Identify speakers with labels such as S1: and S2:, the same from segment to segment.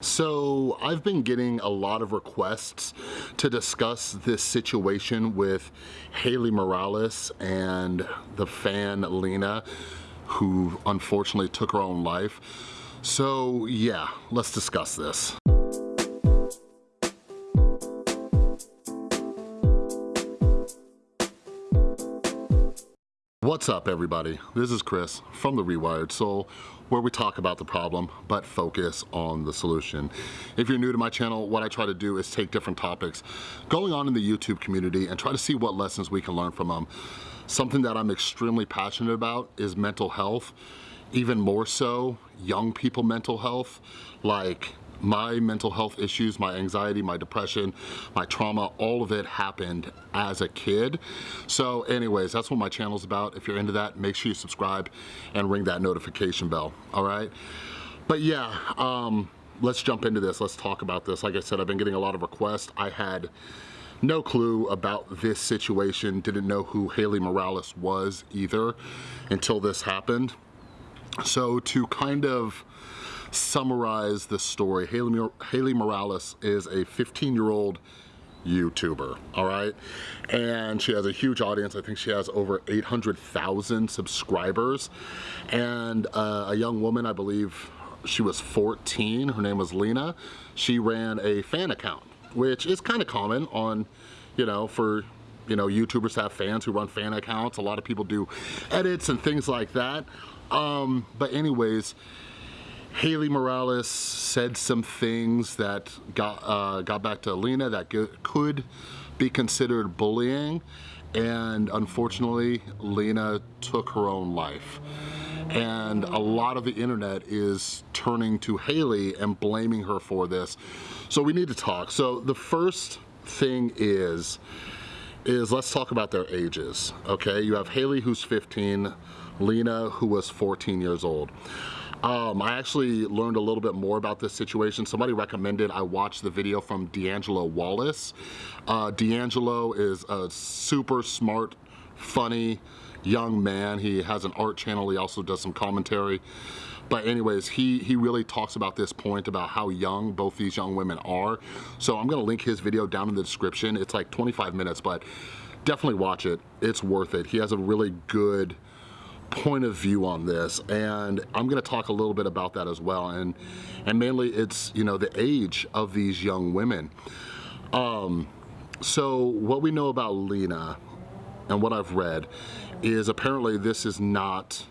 S1: So I've been getting a lot of requests to discuss this situation with Haley Morales and the fan Lena who unfortunately took her own life. So yeah, let's discuss this. What's up everybody? This is Chris from The Rewired Soul where we talk about the problem but focus on the solution. If you're new to my channel, what I try to do is take different topics going on in the YouTube community and try to see what lessons we can learn from them. Something that I'm extremely passionate about is mental health, even more so young people mental health, like my mental health issues, my anxiety, my depression, my trauma, all of it happened as a kid. So anyways, that's what my channel's about. If you're into that, make sure you subscribe and ring that notification bell, all right? But yeah, um, let's jump into this. Let's talk about this. Like I said, I've been getting a lot of requests. I had no clue about this situation, didn't know who Haley Morales was either until this happened. So to kind of summarize the story, Haley, Haley Morales is a 15 year old YouTuber, all right? And she has a huge audience. I think she has over 800,000 subscribers. And uh, a young woman, I believe she was 14, her name was Lena. She ran a fan account, which is kind of common on, you know, for you know, YouTubers have fans who run fan accounts. A lot of people do edits and things like that. Um, but anyways, Haley Morales said some things that got, uh, got back to Lena that could be considered bullying and unfortunately Lena took her own life. And a lot of the internet is turning to Haley and blaming her for this. So we need to talk. So the first thing is is let's talk about their ages okay? You have Haley who's 15 Lena who was 14 years old um, I actually learned a little bit more about this situation. Somebody recommended I watch the video from D'Angelo Wallace. Uh, D'Angelo is a super smart, funny young man. He has an art channel. He also does some commentary. But anyways, he, he really talks about this point about how young both these young women are. So I'm gonna link his video down in the description. It's like 25 minutes, but definitely watch it. It's worth it. He has a really good point of view on this and I'm gonna talk a little bit about that as well and and mainly it's you know the age of these young women. Um, so what we know about Lena and what I've read is apparently this is not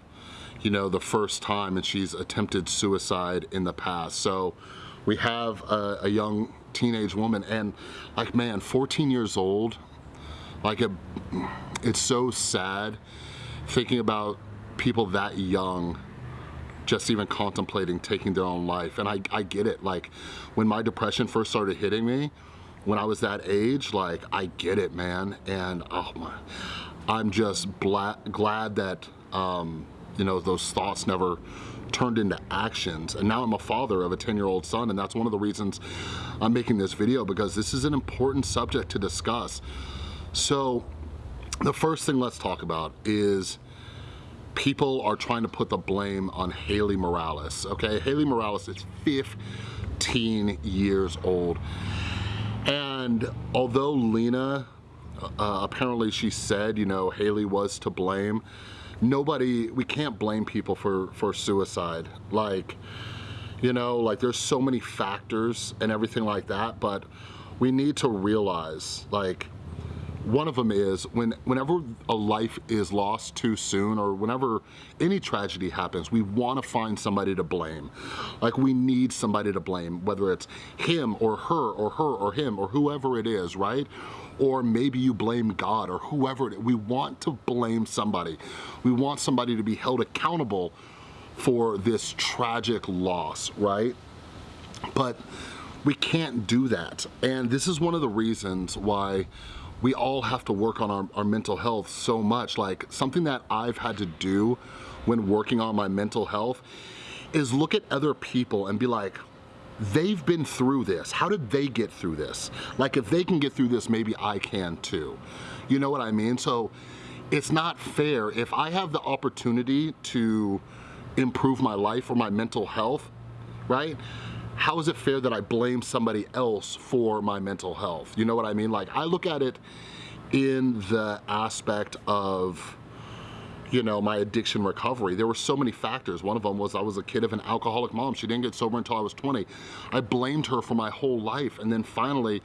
S1: you know the first time and she's attempted suicide in the past. So we have a, a young teenage woman and like man 14 years old like it, it's so sad thinking about people that young just even contemplating taking their own life. And I, I get it, like when my depression first started hitting me, when I was that age, like I get it, man. And oh my, I'm just glad that, um, you know, those thoughts never turned into actions. And now I'm a father of a 10 year old son. And that's one of the reasons I'm making this video because this is an important subject to discuss. So the first thing let's talk about is people are trying to put the blame on Haley Morales, okay? Haley Morales is 15 years old. And although Lena, uh, apparently she said, you know, Haley was to blame, nobody, we can't blame people for, for suicide. Like, you know, like there's so many factors and everything like that, but we need to realize, like, one of them is when whenever a life is lost too soon or whenever any tragedy happens, we wanna find somebody to blame. Like we need somebody to blame, whether it's him or her or her or him or whoever it is, right? Or maybe you blame God or whoever, it is. we want to blame somebody. We want somebody to be held accountable for this tragic loss, right? But we can't do that. And this is one of the reasons why we all have to work on our, our mental health so much. Like something that I've had to do when working on my mental health is look at other people and be like, they've been through this. How did they get through this? Like if they can get through this, maybe I can too. You know what I mean? So it's not fair. If I have the opportunity to improve my life or my mental health, right? How is it fair that I blame somebody else for my mental health? You know what I mean? Like I look at it in the aspect of you know, my addiction recovery. There were so many factors. One of them was I was a kid of an alcoholic mom. She didn't get sober until I was 20. I blamed her for my whole life. And then finally,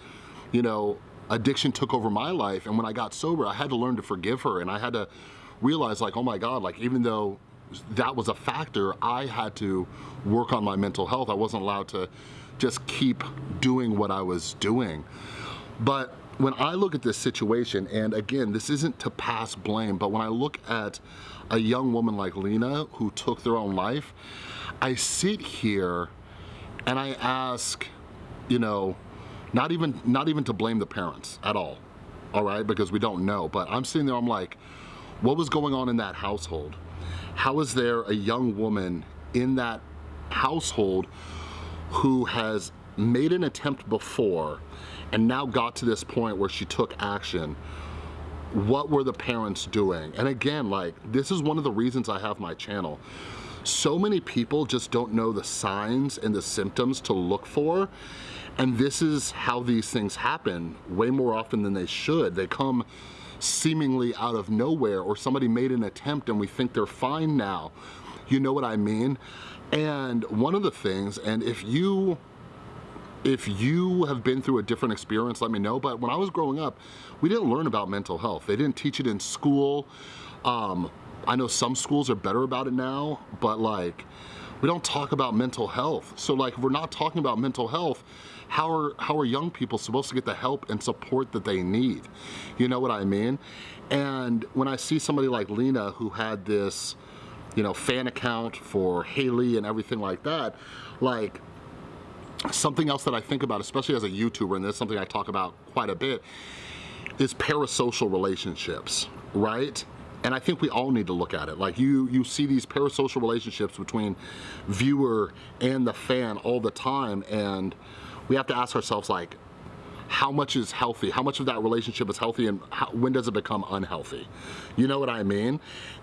S1: you know, addiction took over my life. And when I got sober, I had to learn to forgive her. And I had to realize like, oh my God, like even though that was a factor, I had to work on my mental health. I wasn't allowed to just keep doing what I was doing. But when I look at this situation, and again, this isn't to pass blame, but when I look at a young woman like Lena who took their own life, I sit here and I ask, you know, not even, not even to blame the parents at all, all right, because we don't know, but I'm sitting there, I'm like, what was going on in that household? How is there a young woman in that household who has made an attempt before and now got to this point where she took action, what were the parents doing? And again, like, this is one of the reasons I have my channel. So many people just don't know the signs and the symptoms to look for. And this is how these things happen way more often than they should. They come seemingly out of nowhere or somebody made an attempt and we think they're fine now. You know what I mean? And one of the things, and if you if you have been through a different experience, let me know. But when I was growing up, we didn't learn about mental health. They didn't teach it in school. Um, I know some schools are better about it now, but like, we don't talk about mental health. So like, if we're not talking about mental health, how are, how are young people supposed to get the help and support that they need? You know what I mean? And when I see somebody like Lena who had this, you know, fan account for Haley and everything like that, like, Something else that I think about, especially as a YouTuber, and this is something I talk about quite a bit, is parasocial relationships, right? And I think we all need to look at it. Like you, you see these parasocial relationships between viewer and the fan all the time, and we have to ask ourselves like, how much is healthy? How much of that relationship is healthy and how, when does it become unhealthy? You know what I mean?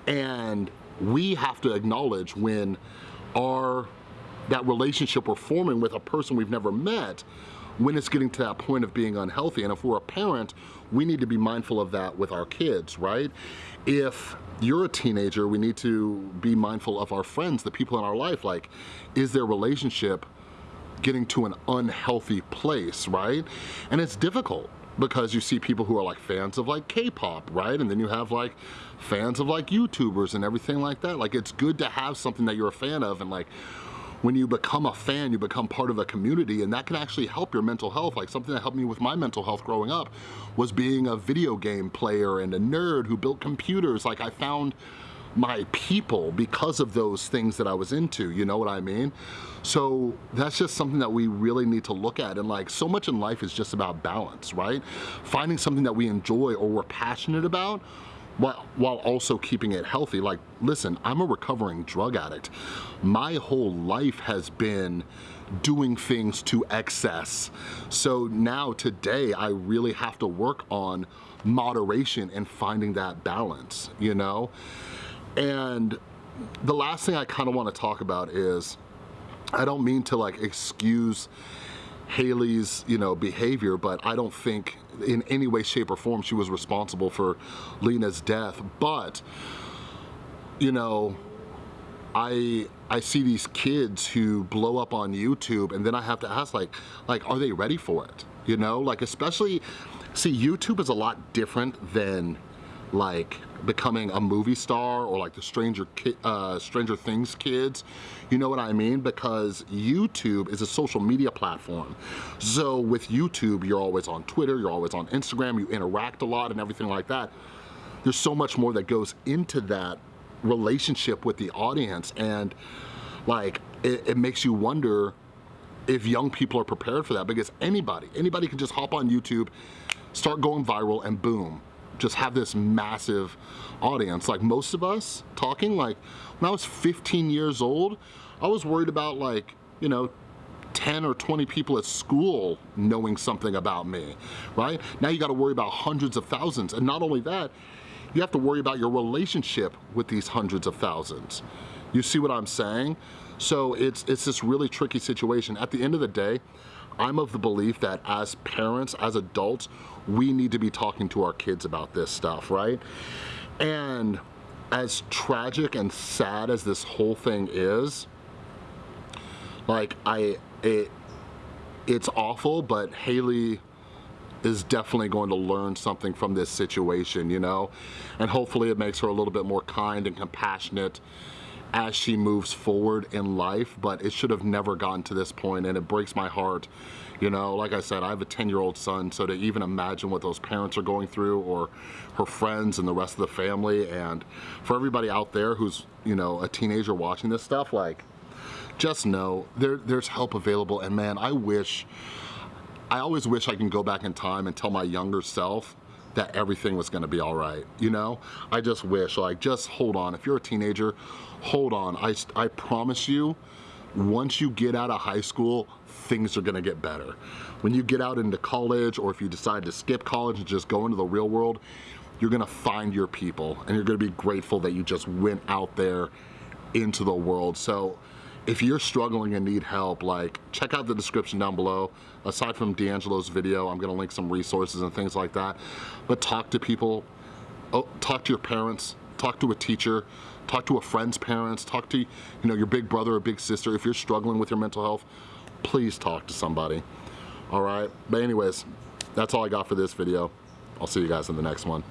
S1: And we have to acknowledge when our that relationship we're forming with a person we've never met when it's getting to that point of being unhealthy. And if we're a parent, we need to be mindful of that with our kids, right? If you're a teenager, we need to be mindful of our friends, the people in our life. Like, is their relationship getting to an unhealthy place, right? And it's difficult because you see people who are like fans of like K-pop, right? And then you have like fans of like YouTubers and everything like that. Like it's good to have something that you're a fan of and like when you become a fan, you become part of a community and that can actually help your mental health. Like something that helped me with my mental health growing up was being a video game player and a nerd who built computers. Like I found my people because of those things that I was into, you know what I mean? So that's just something that we really need to look at and like so much in life is just about balance, right? Finding something that we enjoy or we're passionate about while, while also keeping it healthy. Like, listen, I'm a recovering drug addict. My whole life has been doing things to excess. So now today I really have to work on moderation and finding that balance, you know? And the last thing I kind of want to talk about is, I don't mean to like excuse Haley's, you know, behavior, but I don't think in any way, shape, or form she was responsible for Lena's death. But, you know, I I see these kids who blow up on YouTube and then I have to ask like, like, are they ready for it? You know, like especially, see, YouTube is a lot different than like becoming a movie star or like the Stranger, uh, Stranger Things kids. You know what I mean? Because YouTube is a social media platform. So with YouTube, you're always on Twitter, you're always on Instagram, you interact a lot and everything like that. There's so much more that goes into that relationship with the audience and like it, it makes you wonder if young people are prepared for that because anybody, anybody can just hop on YouTube, start going viral and boom, just have this massive audience. Like most of us talking, like when I was 15 years old, I was worried about like, you know, 10 or 20 people at school knowing something about me, right? Now you gotta worry about hundreds of thousands. And not only that, you have to worry about your relationship with these hundreds of thousands. You see what I'm saying? So it's, it's this really tricky situation. At the end of the day, I'm of the belief that as parents, as adults, we need to be talking to our kids about this stuff, right? And as tragic and sad as this whole thing is, like I, it, it's awful, but Haley is definitely going to learn something from this situation, you know? And hopefully it makes her a little bit more kind and compassionate as she moves forward in life, but it should have never gotten to this point and it breaks my heart. You know, like I said, I have a 10 year old son, so to even imagine what those parents are going through or her friends and the rest of the family and for everybody out there who's, you know, a teenager watching this stuff, like, just know there, there's help available and man, I wish, I always wish I can go back in time and tell my younger self that everything was gonna be all right, you know? I just wish, like, just hold on. If you're a teenager, hold on. I, I promise you, once you get out of high school, things are gonna get better. When you get out into college, or if you decide to skip college and just go into the real world, you're gonna find your people, and you're gonna be grateful that you just went out there into the world. So if you're struggling and need help, like check out the description down below. Aside from D'Angelo's video, I'm gonna link some resources and things like that. But talk to people, oh, talk to your parents, talk to a teacher, talk to a friend's parents, talk to you know your big brother or big sister. If you're struggling with your mental health, please talk to somebody. All right, but anyways, that's all I got for this video. I'll see you guys in the next one.